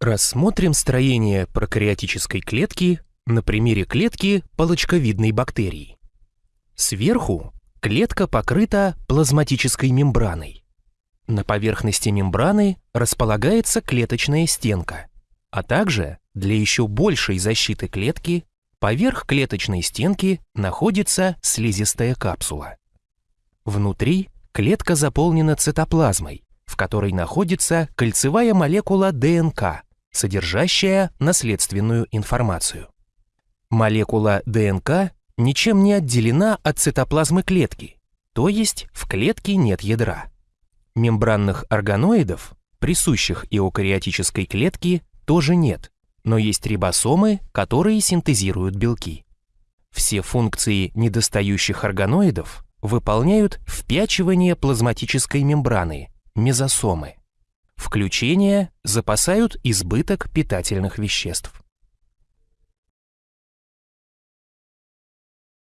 Рассмотрим строение прокариотической клетки на примере клетки палочковидной бактерии. Сверху клетка покрыта плазматической мембраной. На поверхности мембраны располагается клеточная стенка, а также для еще большей защиты клетки поверх клеточной стенки находится слизистая капсула. Внутри клетка заполнена цитоплазмой, в которой находится кольцевая молекула ДНК, содержащая наследственную информацию. Молекула ДНК ничем не отделена от цитоплазмы клетки, то есть в клетке нет ядра. Мембранных органоидов, присущих эукариотической клетке, тоже нет, но есть рибосомы, которые синтезируют белки. Все функции недостающих органоидов выполняют впячивание плазматической мембраны, мезосомы. Включение запасают избыток питательных веществ.